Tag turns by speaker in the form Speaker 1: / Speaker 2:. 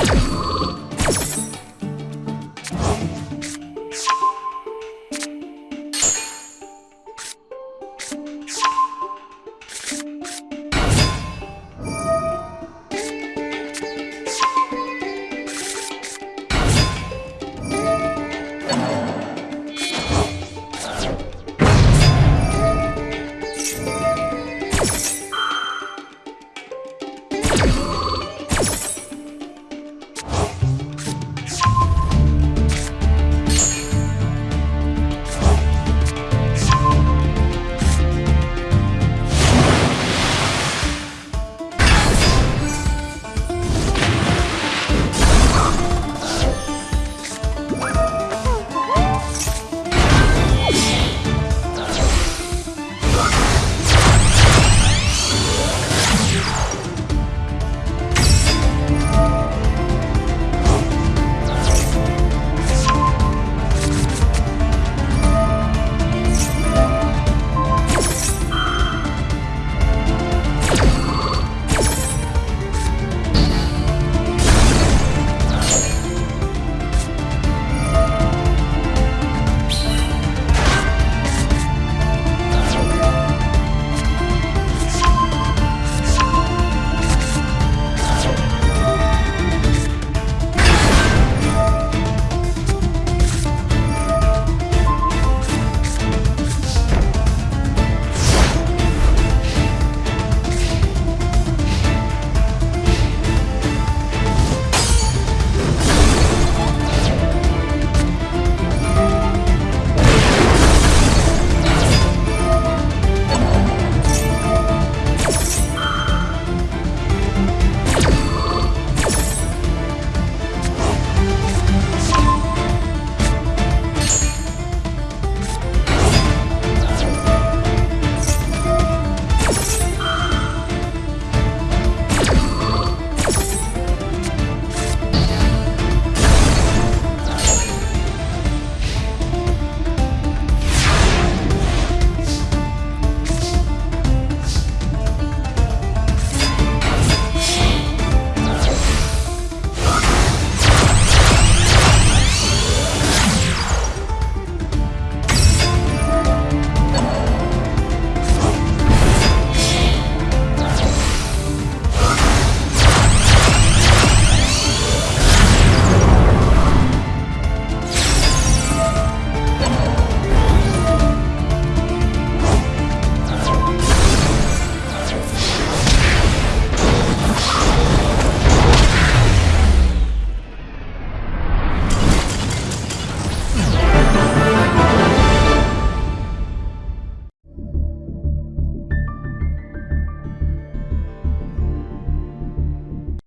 Speaker 1: you